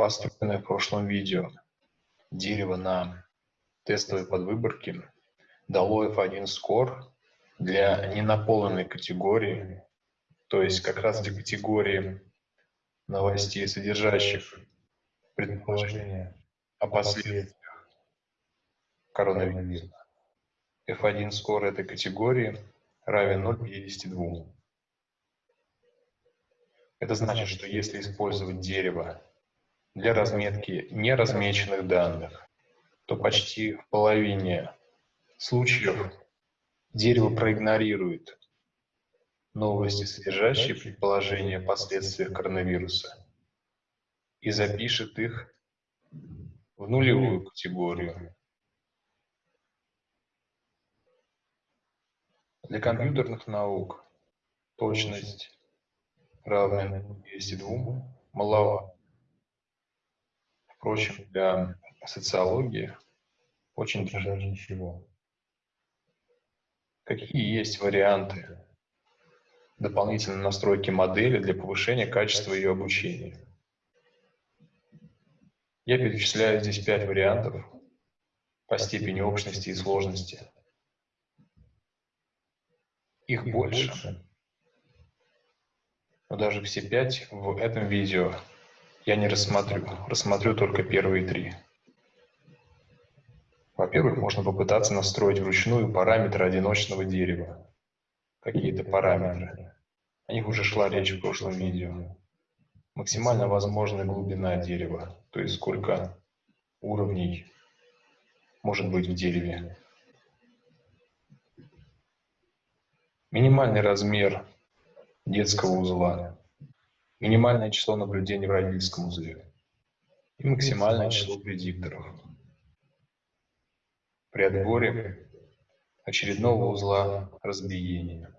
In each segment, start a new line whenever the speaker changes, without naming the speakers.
Построенное в прошлом видео дерево на тестовой подвыборке дало F1 score для ненаполненной категории, то есть как раз для категории новостей, содержащих предположения о последствиях коронавируса. F1 score этой категории равен 0,52. Это значит, что если использовать дерево для разметки неразмеченных данных, то почти в половине случаев дерево проигнорирует новости, содержащие предположения о последствиях коронавируса, и запишет их в нулевую категорию. Для компьютерных наук точность равная 202 маловато. Впрочем, для социологии очень даже ничего. Какие есть варианты дополнительной настройки модели для повышения качества ее обучения? Я перечисляю здесь пять вариантов по степени общности и сложности. Их больше, но даже все пять в этом видео я не рассмотрю, рассмотрю только первые три. Во-первых, можно попытаться настроить вручную параметры одиночного дерева. Какие-то параметры. О них уже шла речь в прошлом видео. Максимально возможная глубина дерева, то есть сколько уровней может быть в дереве. Минимальный размер детского узла минимальное число наблюдений в родительском узле и максимальное число предикторов. При отборе очередного узла разбиения.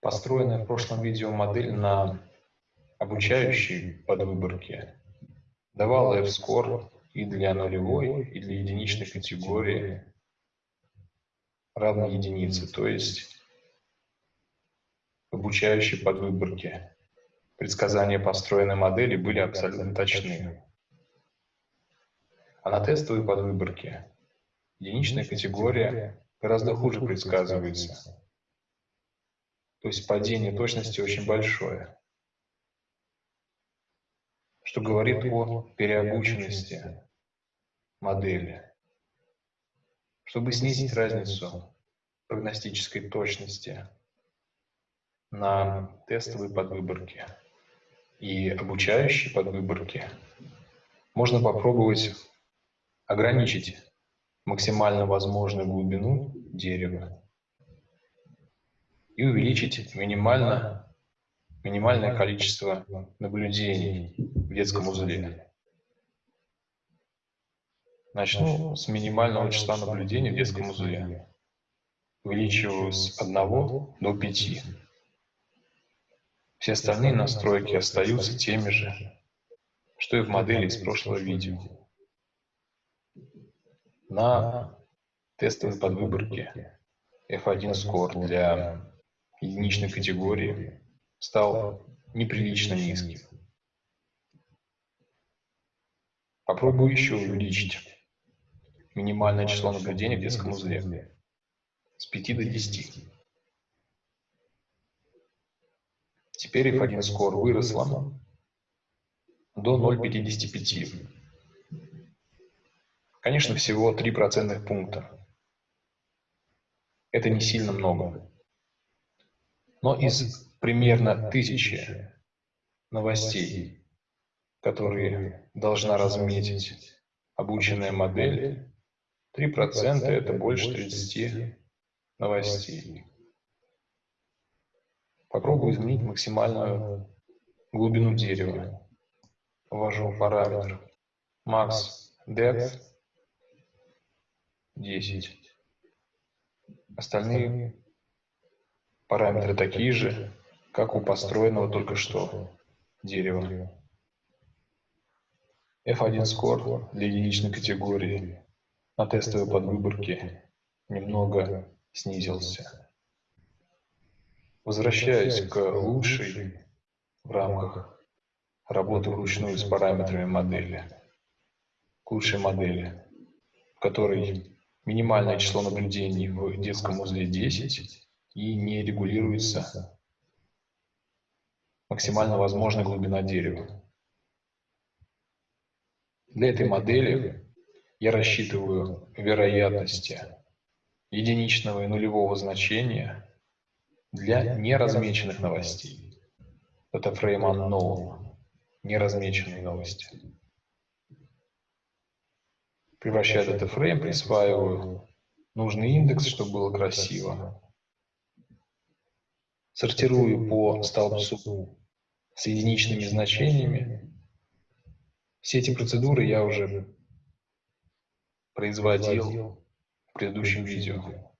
Построенная в прошлом видео модель на обучающей подвыборке давала F-score и для нулевой, и для единичной категории равной единице, то есть обучающей подвыборке. Предсказания построенной модели были абсолютно точны. А на тестовой подвыборке единичная категория гораздо хуже предсказывается. То есть падение точности очень большое, что говорит о переобученности модели. Чтобы снизить разницу прогностической точности на тестовые подвыборки и обучающие подвыборки, можно попробовать ограничить максимально возможную глубину дерева и увеличить минимально, минимальное количество наблюдений в детском узле. Начну с минимального числа наблюдений в детском узле. Увеличиваю с 1 до 5. Все остальные настройки остаются теми же, что и в модели из прошлого видео. На тестовой подвыборке F1 Score для единичной категории стал неприлично низким. Попробую еще увеличить минимальное число наблюдений в детском узле с 5 до 10. Теперь F1 score выросла до 0,55. Конечно, всего 3 процентных пункта. Это не сильно много. Но из примерно тысячи новостей, которые должна разметить обученная модель, 3% это больше 30 новостей. Попробую изменить максимальную глубину дерева. Ввожу параметр. max depth 10. Остальные параметры такие же, как у построенного только что дерева. F1 score для единичной категории. на тестовой подвыборке немного снизился. Возвращаясь к лучшей в рамках работы вручную с параметрами модели, к лучшей модели, в которой минимальное число наблюдений в детском узле 10 и не регулируется максимально возможная глубина дерева. Для этой модели я рассчитываю вероятности единичного и нулевого значения для неразмеченных новостей. Это фрейм unknown, неразмеченные новости. Превращая этот фрейм, присваиваю нужный индекс, чтобы было красиво. Сортирую по столбцу с единичными значениями. Все эти процедуры я уже производил в предыдущем видео.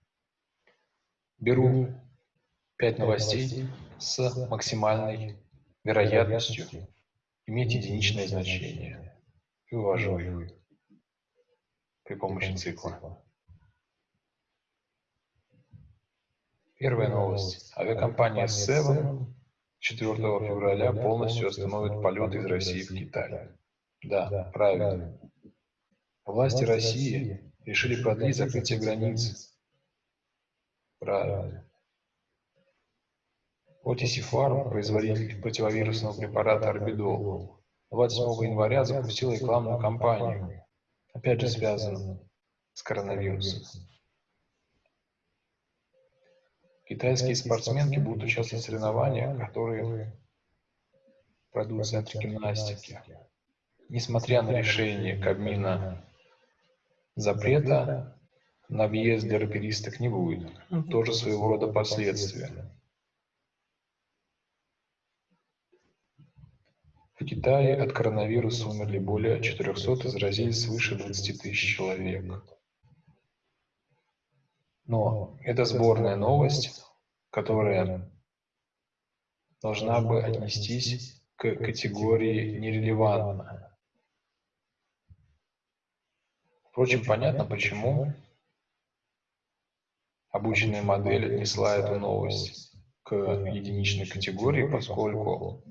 Беру 5 новостей с максимальной вероятностью иметь единичное значение и вывожу их при помощи цикла. Первая новость. Авиакомпания Seven 4 февраля полностью остановит полеты из России в Китай. Да, правильно. Власти России решили продлить закрытие границ. Правильно. Farm, производитель противовирусного препарата Орбидол, 28 января запустил рекламную кампанию, опять же связанную с коронавирусом. Китайские спортсменки будут участвовать в соревнованиях, которые пройдут в центре гимнастики. Несмотря на решение Кабмина запрета, на въезд для раперисток не будет. Тоже своего рода последствия. В Китае от коронавируса умерли более 400 и заразились свыше 20 тысяч человек. Но это сборная новость, которая должна бы отнестись к категории нерелевантно. Впрочем, понятно, почему обученная модель отнесла эту новость к единичной категории, поскольку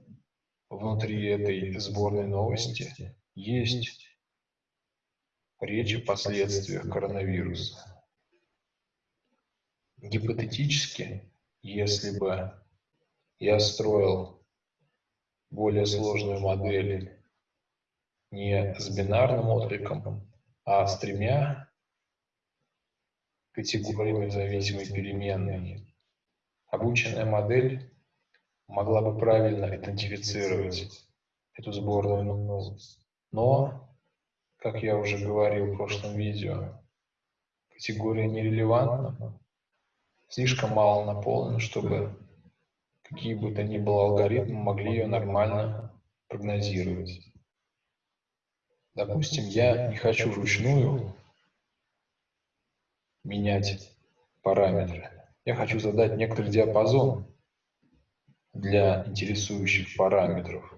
внутри этой сборной новости есть речь о последствиях коронавируса. Гипотетически, если бы я строил более сложную модель не с бинарным откликом, а с тремя категориями зависимой переменной, обученная модель могла бы правильно идентифицировать эту сборную новость. Но, как я уже говорил в прошлом видео, категория нерелевантна, слишком мало наполнена, чтобы какие бы то ни было алгоритмы могли ее нормально прогнозировать. Допустим, я не хочу вручную менять параметры. Я хочу задать некоторый диапазон для интересующих параметров,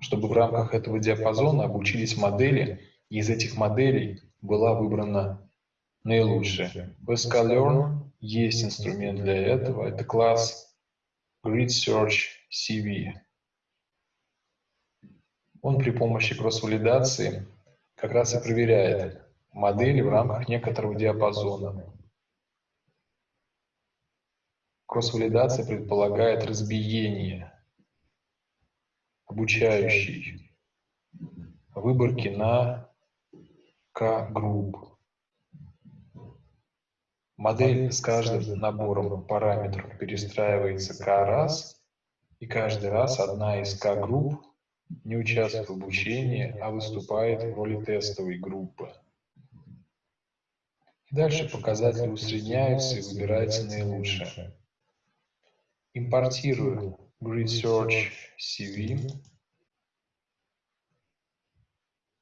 чтобы в рамках этого диапазона обучились модели, и из этих моделей была выбрана наилучшее. В sklearn есть инструмент для этого. Это класс Grid Search CV. Он при помощи кросс-валидации как раз и проверяет модели в рамках некоторого диапазона. Кросс-валидация предполагает разбиение обучающей выборки на К-групп. Модель с каждым набором параметров перестраивается к раз, и каждый раз одна из К-групп не участвует в обучении, а выступает в роли тестовой группы. И дальше показатели усредняются и выбирается наилучшее. Импортирую Grid Search CV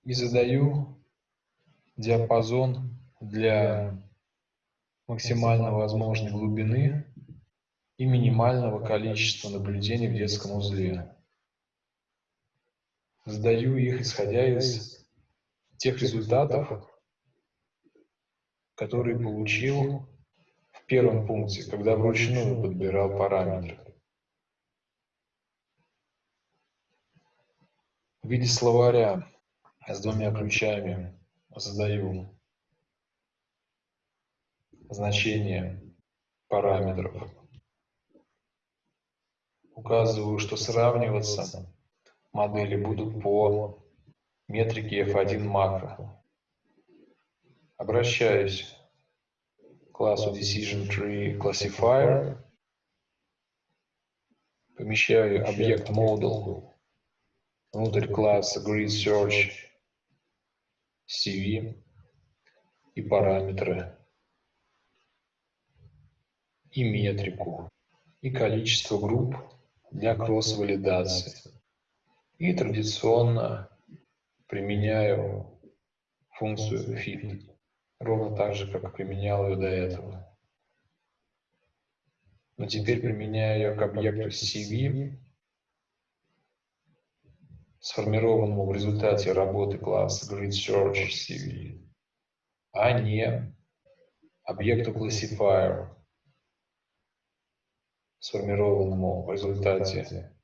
и задаю диапазон для максимально возможной глубины и минимального количества наблюдений в детском узле. Сдаю их, исходя из тех результатов, которые получил в первом пункте, когда вручную подбирал параметры. В виде словаря с двумя ключами задаю значение параметров. Указываю, что сравниваться модели будут по метрике F1 макро. Обращаюсь классу Decision Tree Classifier, помещаю объект Model внутрь класса Grid Search CV и параметры, и метрику, и количество групп для кросс-валидации. И традиционно применяю функцию fit, ровно так же, как применял ее до этого. Но теперь применяю ее к объекту CV, сформированному в результате работы класса GridSearch CV, а не объекту classifier, сформированному в результате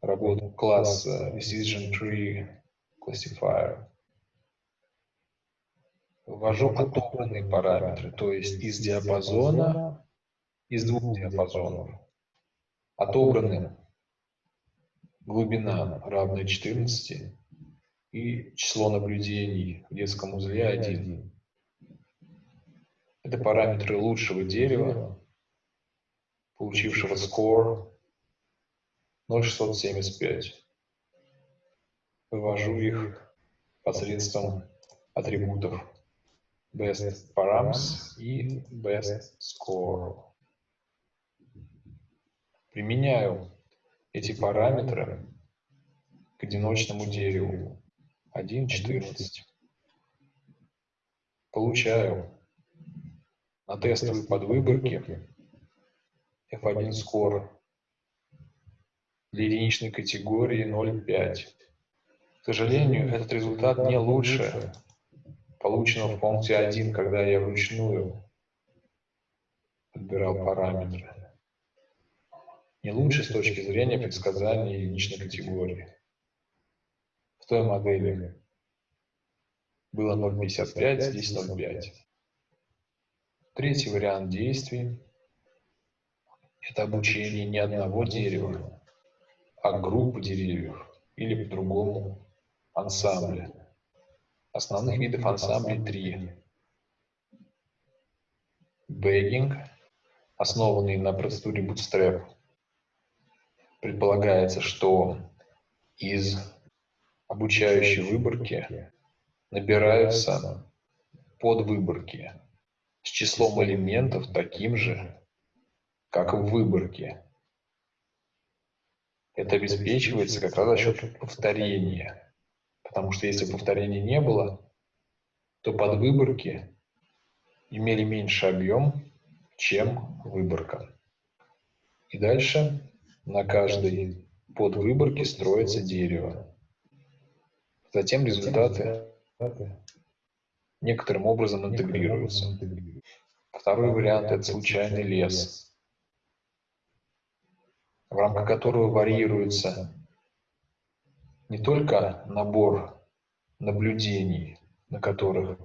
работы класса Decision Tree Classifier. Ввожу отобранные параметры, то есть из диапазона, из двух диапазонов. Отобраны глубина равная 14 и число наблюдений в детском узле 1. Это параметры лучшего дерева, получившего score 0,675. Вывожу их посредством атрибутов best params и best score. Применяю эти параметры к одиночному дереву 1.14. Получаю на тестовой подвыборке F1 score для единичной категории 0,5. К сожалению, этот результат не лучше полученного в функции 1, когда я вручную подбирал параметры. Не лучше с точки зрения предсказания единичной категории. В той модели было 0,55, здесь 0,5. Третий вариант действий – это обучение не одного дерева, а группы деревьев или по-другому ансамбля. Основных видов ансамблей три. Бэггинг, основанный на процедуре Bootstrap. Предполагается, что из обучающей выборки набираются подвыборки с числом элементов таким же, как в выборке. Это обеспечивается как раз за счет повторения. Потому что если повторения не было, то подвыборки имели меньше объем, чем выборка. И дальше на каждой подвыборке строится дерево. Затем результаты некоторым образом интегрируются. Второй вариант – это случайный лес в рамках которого варьируется не только набор наблюдений, на которых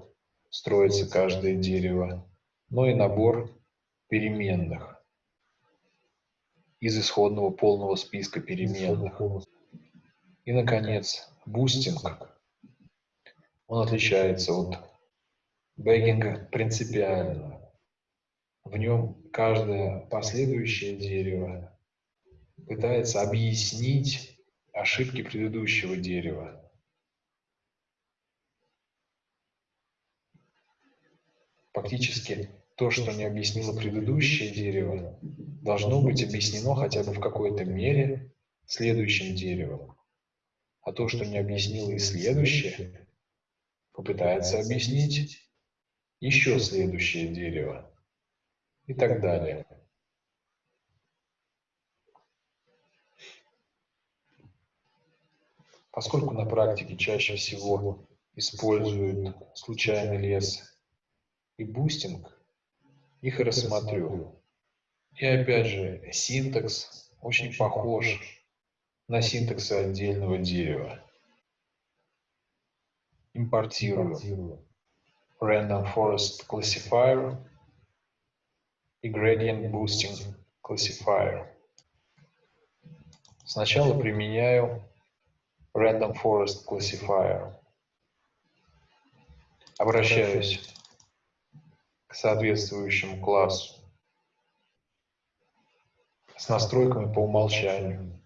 строится каждое дерево, но и набор переменных из исходного полного списка переменных. И, наконец, бустинг. Он отличается от бэггинга принципиально. В нем каждое последующее дерево пытается объяснить ошибки предыдущего дерева. Фактически, то, что не объяснило предыдущее дерево, должно быть объяснено хотя бы в какой-то мере следующим деревом. А то, что не объяснило и следующее, попытается объяснить еще следующее дерево и так далее. Поскольку на практике чаще всего используют случайный лес и бустинг, их рассмотрю. И опять же, syntax очень похож на syntax отдельного дерева. импортирую Random Forest Classifier и Gradient Boosting Classifier. Сначала применяю Random Forest Classifier. Обращаюсь к соответствующему классу с настройками по умолчанию.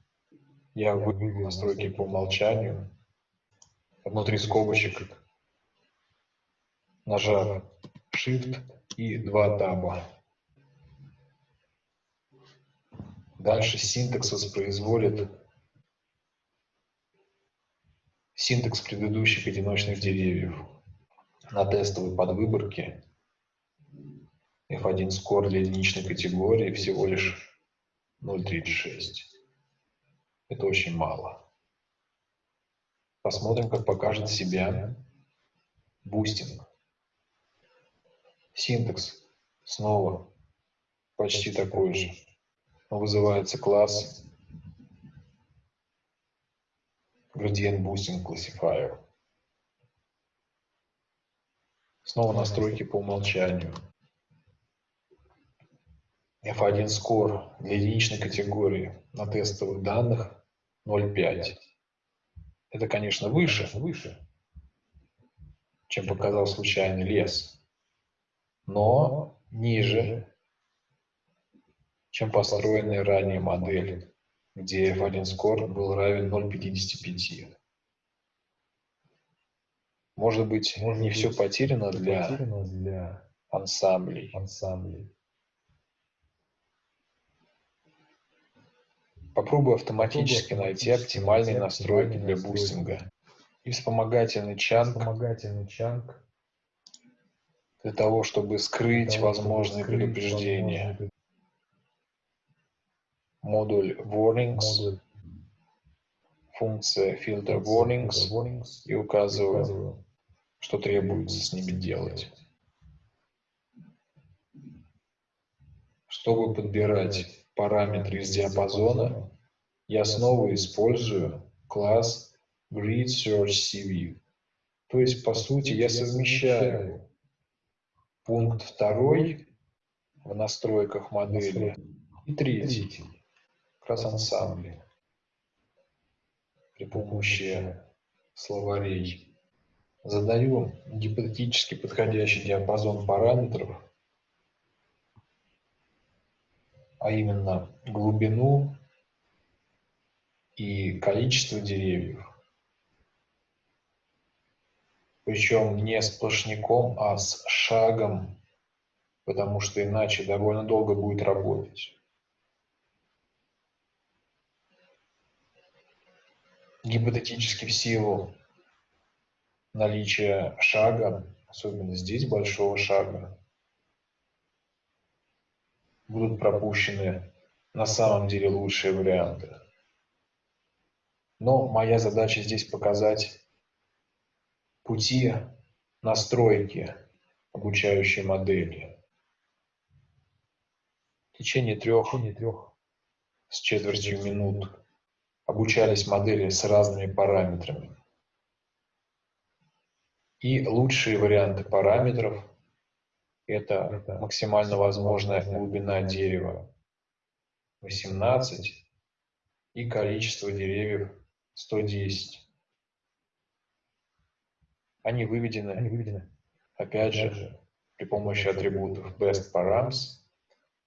Я выберу настройки по умолчанию. Внутри скобочек нажав Shift и два таба. Дальше syntax воспроизводит syntax предыдущих одиночных деревьев на тестовой подвыборке F1 score для единичной категории всего лишь 0.36. Это очень мало. Посмотрим, как покажет себя бустинг. Синтекс снова почти такой же вызывается класс Gradient Boosting Classifier. Снова настройки по умолчанию. F1 Score для единичной категории на тестовых данных 0.5. Это, конечно, выше, выше, чем показал случайный лес, но ниже чем построенные ранее модели, где F1 score был равен 0,55. Может быть, Может не быть, все потеряно для, потеряно для ансамблей. ансамблей. Попробую автоматически Попробую найти оптимальные настройки для бустинга и вспомогательный чанг, вспомогательный чанг для того, чтобы скрыть для возможные предупреждения. Модуль warnings, функция filter warnings и указываю, что требуется с ними делать. Чтобы подбирать параметры из диапазона, я снова использую класс Grid Search CV. То есть, по сути, я совмещаю пункт второй в настройках модели и третий раз ансамбле при помощи словарей. Задаю гипотетически подходящий диапазон параметров, а именно глубину и количество деревьев. Причем не сплошняком, а с шагом, потому что иначе довольно долго будет работать. Гипотетически в силу наличия шага, особенно здесь большого шага, будут пропущены на самом деле лучшие варианты. Но моя задача здесь показать пути настройки обучающей модели. В течение трех, трех с четвертью минут обучались модели с разными параметрами. И лучшие варианты параметров – это максимально возможная глубина дерева 18 и количество деревьев 110. Они выведены, Они выведены. опять же, при помощи атрибутов best params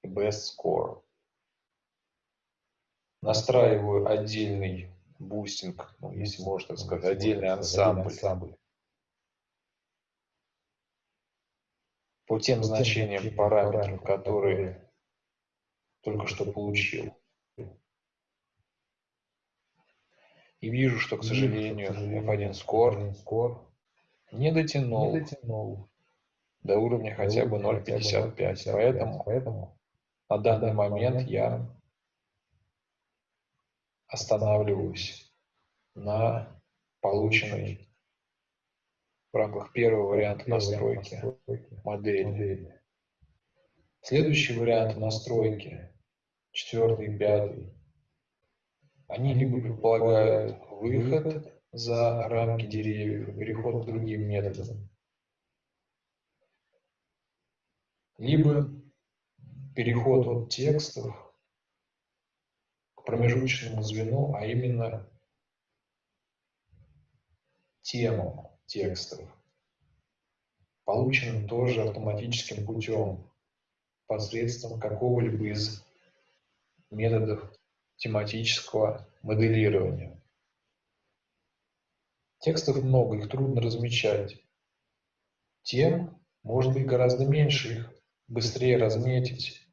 и best score настраиваю отдельный бустинг, ну, если можно так сказать, отдельный ансамбль. По тем значениям параметров, которые только что получил. И вижу, что, к сожалению, F1 Score не дотянул, до уровня хотя бы 0.55. Поэтому, поэтому на данный момент я останавливаюсь на полученной в рамках первого варианта настройки модели. Следующий вариант настройки, четвертый и пятый, они либо предполагают выход за рамки деревьев, переход к другим методам. Либо переход от текстов промежуточному звену, а именно темам текстов, полученным тоже автоматическим путем, посредством какого-либо из методов тематического моделирования. Текстов много, их трудно размечать. Тем может быть гораздо меньше, их быстрее разметить.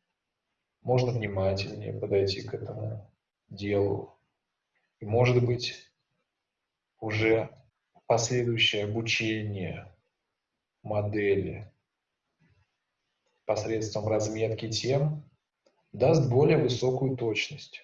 Можно внимательнее подойти к этому делу. И может быть уже последующее обучение модели посредством разметки тем даст более высокую точность.